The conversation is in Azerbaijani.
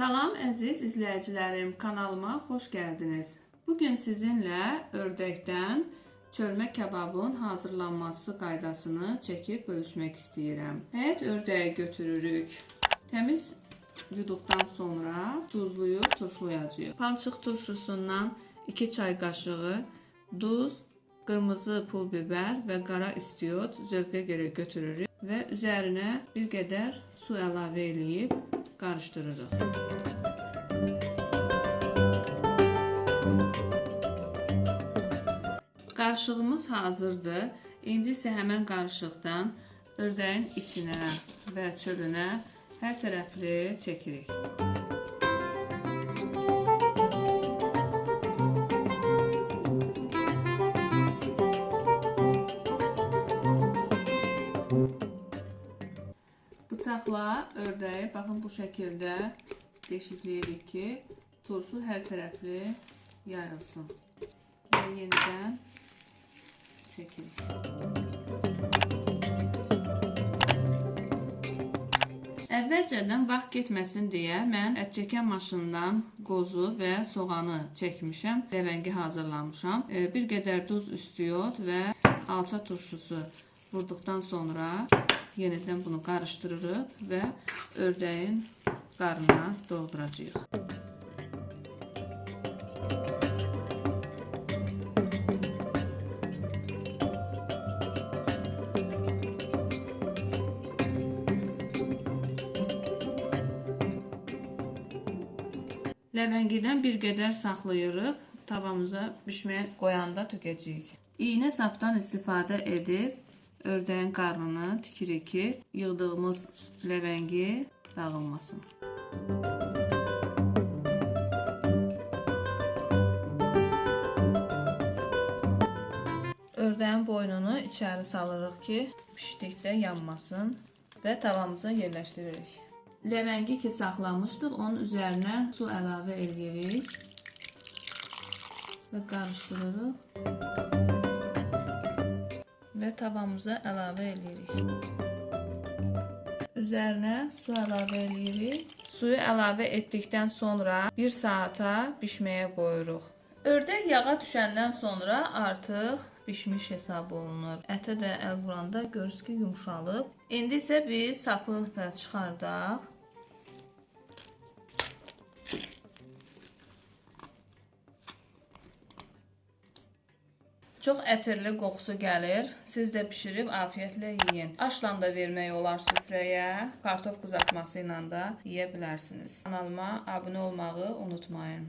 Salam əziz izləyicilərim, kanalıma xoş gəldiniz. Bu gün sizinlə ördəkdən çölmə kebabın hazırlanması qaydasını çəkib bölüşmək istəyirəm. Həyət ördəyi götürürük. Təmiz yuduqdan sonra duzluyub turşulayacağıq. Palçıq turşusundan 2 çay qaşığı duz, qırmızı pul biber və qara istiot zövqə görə götürürük və üzərinə bir qədər su əlavə eləyib qarışdırırıq. Qarışığımız hazırdır. İndi isə həmən qarışıqdan ördəyin içinə və çölünə hər tərəfli çəkirik. Bıçaqla ördəyi baxın bu şəkildə deşikləyirik ki, turşu hər tərəfli yayılsın. Və yenidən çəkirik. Əvvəlcədən vaxt getməsin deyə mən ət çəkən maşından qozu və soğanı çəkmişəm, ləvəngi hazırlamışam. Bir qədər duz üstüyot və alça turşusu vurduqdan sonra yenidən bunu qarışdırırıq və ördəyin qarnına dolduracağıq. Ləvəngidən bir qədər saxlayırıq. Tavamıza bişməyə qoyanda tökəcəyik. İynə sapdan istifadə edib ördəyin qarnını tikirik ki, yığdığımız ləvəngi dağılmasın. Ördəyin boynunu içəri salırıq ki, bişdikdə yanmasın və tavamıza yerləşdiririk. Ləvəngi ki saxlamışdıq, onun üzərinə su əlavə edirik və qarışdırırıq və tavamıza əlavə edirik. Üzərinə su əlavə edirik. Suyu əlavə etdikdən sonra 1 saata bişməyə qoyuruq. Ördək yağa düşəndən sonra artıq bişmiş hesab olunur. Ətə də əl vuranda görürsünüz ki, yumşalıb. İndi isə biz sapı da çıxardaq. Çox ətirli qoxusu gəlir. Siz də bişirib afiyətlə yeyin. Aşla da vermək olar süfrəyə. Kartof qızartması ilə də yeyə bilərsiniz. Kanalıma abunə olmağı unutmayın.